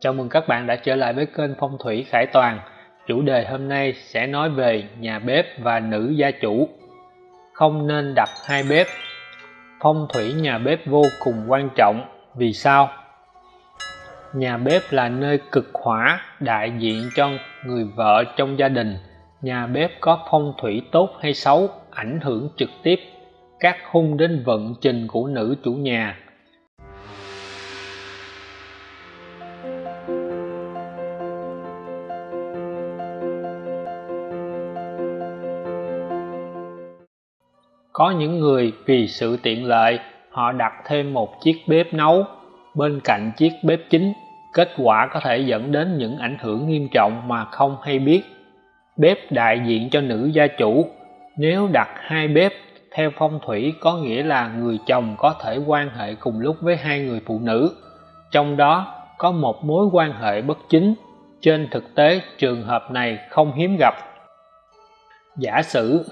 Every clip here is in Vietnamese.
Chào mừng các bạn đã trở lại với kênh Phong thủy Khải Toàn. Chủ đề hôm nay sẽ nói về nhà bếp và nữ gia chủ. Không nên đặt hai bếp. Phong thủy nhà bếp vô cùng quan trọng. Vì sao? Nhà bếp là nơi cực hỏa, đại diện cho người vợ trong gia đình. Nhà bếp có phong thủy tốt hay xấu, ảnh hưởng trực tiếp các hung đến vận trình của nữ chủ nhà Có những người vì sự tiện lợi, họ đặt thêm một chiếc bếp nấu bên cạnh chiếc bếp chính. Kết quả có thể dẫn đến những ảnh hưởng nghiêm trọng mà không hay biết. Bếp đại diện cho nữ gia chủ. Nếu đặt hai bếp theo phong thủy có nghĩa là người chồng có thể quan hệ cùng lúc với hai người phụ nữ. Trong đó có một mối quan hệ bất chính. Trên thực tế trường hợp này không hiếm gặp. Giả sử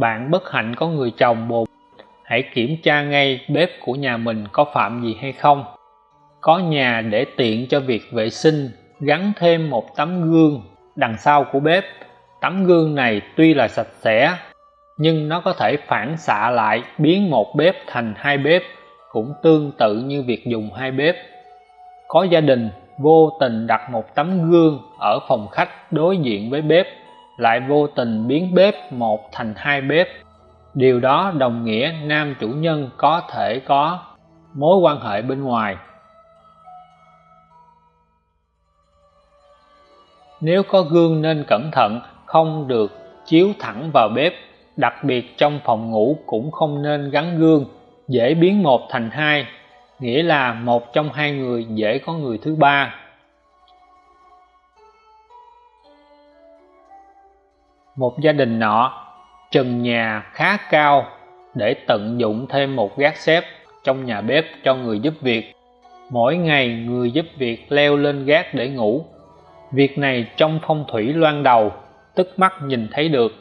bạn bất hạnh có người chồng bồ hãy kiểm tra ngay bếp của nhà mình có phạm gì hay không. Có nhà để tiện cho việc vệ sinh, gắn thêm một tấm gương đằng sau của bếp. Tấm gương này tuy là sạch sẽ, nhưng nó có thể phản xạ lại biến một bếp thành hai bếp, cũng tương tự như việc dùng hai bếp. Có gia đình, vô tình đặt một tấm gương ở phòng khách đối diện với bếp lại vô tình biến bếp một thành hai bếp. Điều đó đồng nghĩa nam chủ nhân có thể có mối quan hệ bên ngoài. Nếu có gương nên cẩn thận, không được chiếu thẳng vào bếp, đặc biệt trong phòng ngủ cũng không nên gắn gương, dễ biến một thành hai, nghĩa là một trong hai người dễ có người thứ ba. Một gia đình nọ, trần nhà khá cao để tận dụng thêm một gác xếp trong nhà bếp cho người giúp việc. Mỗi ngày người giúp việc leo lên gác để ngủ. Việc này trong phong thủy loan đầu, tức mắt nhìn thấy được.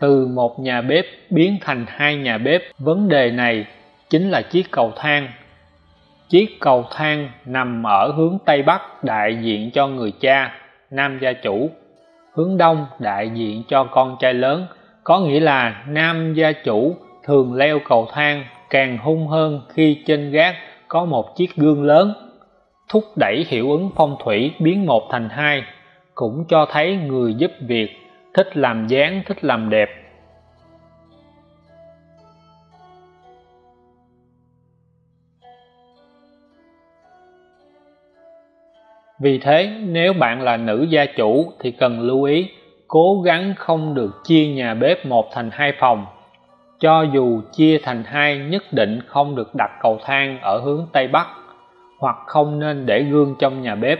Từ một nhà bếp biến thành hai nhà bếp, vấn đề này chính là chiếc cầu thang. Chiếc cầu thang nằm ở hướng tây bắc đại diện cho người cha, nam gia chủ hướng đông đại diện cho con trai lớn, có nghĩa là nam gia chủ thường leo cầu thang càng hung hơn khi trên gác có một chiếc gương lớn. Thúc đẩy hiệu ứng phong thủy biến một thành hai cũng cho thấy người giúp việc, thích làm dáng, thích làm đẹp. Vì thế nếu bạn là nữ gia chủ thì cần lưu ý cố gắng không được chia nhà bếp một thành hai phòng. Cho dù chia thành hai nhất định không được đặt cầu thang ở hướng Tây Bắc hoặc không nên để gương trong nhà bếp.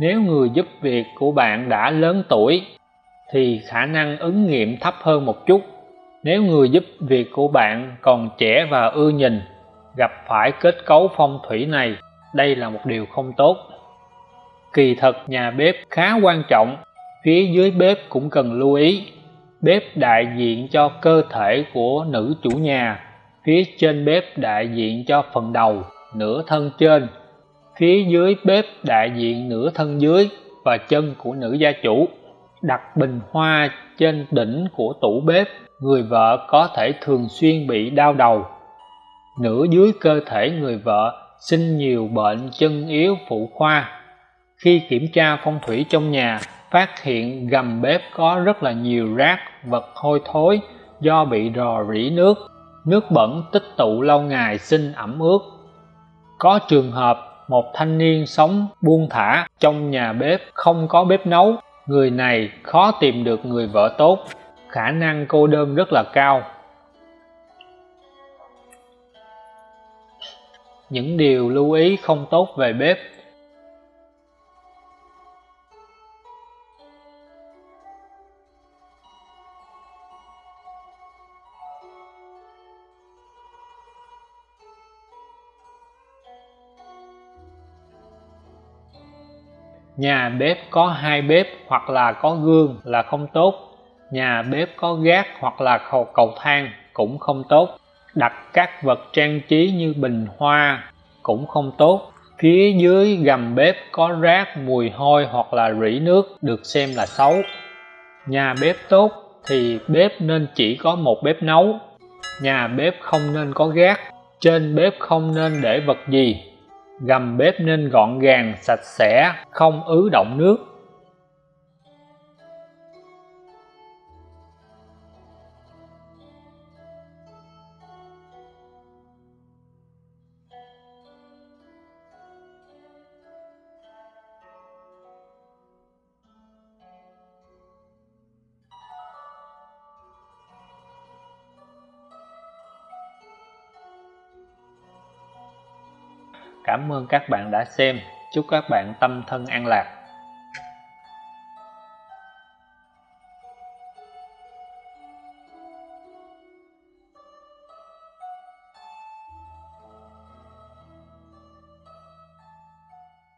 Nếu người giúp việc của bạn đã lớn tuổi thì khả năng ứng nghiệm thấp hơn một chút. Nếu người giúp việc của bạn còn trẻ và ưa nhìn, gặp phải kết cấu phong thủy này, đây là một điều không tốt kỳ thật nhà bếp khá quan trọng, phía dưới bếp cũng cần lưu ý. Bếp đại diện cho cơ thể của nữ chủ nhà, phía trên bếp đại diện cho phần đầu, nửa thân trên. Phía dưới bếp đại diện nửa thân dưới và chân của nữ gia chủ, đặt bình hoa trên đỉnh của tủ bếp, người vợ có thể thường xuyên bị đau đầu. Nửa dưới cơ thể người vợ, sinh nhiều bệnh chân yếu phụ khoa khi kiểm tra phong thủy trong nhà, phát hiện gầm bếp có rất là nhiều rác, vật hôi thối do bị rò rỉ nước, nước bẩn tích tụ lâu ngày sinh ẩm ướt. Có trường hợp một thanh niên sống buông thả trong nhà bếp không có bếp nấu, người này khó tìm được người vợ tốt, khả năng cô đơn rất là cao. Những điều lưu ý không tốt về bếp nhà bếp có hai bếp hoặc là có gương là không tốt. Nhà bếp có gác hoặc là cầu, cầu thang cũng không tốt. Đặt các vật trang trí như bình hoa cũng không tốt. Phía dưới gầm bếp có rác mùi hôi hoặc là rỉ nước được xem là xấu. Nhà bếp tốt thì bếp nên chỉ có một bếp nấu. Nhà bếp không nên có gác. Trên bếp không nên để vật gì gầm bếp nên gọn gàng sạch sẽ không ứ động nước. Cảm ơn các bạn đã xem. Chúc các bạn tâm thân an lạc.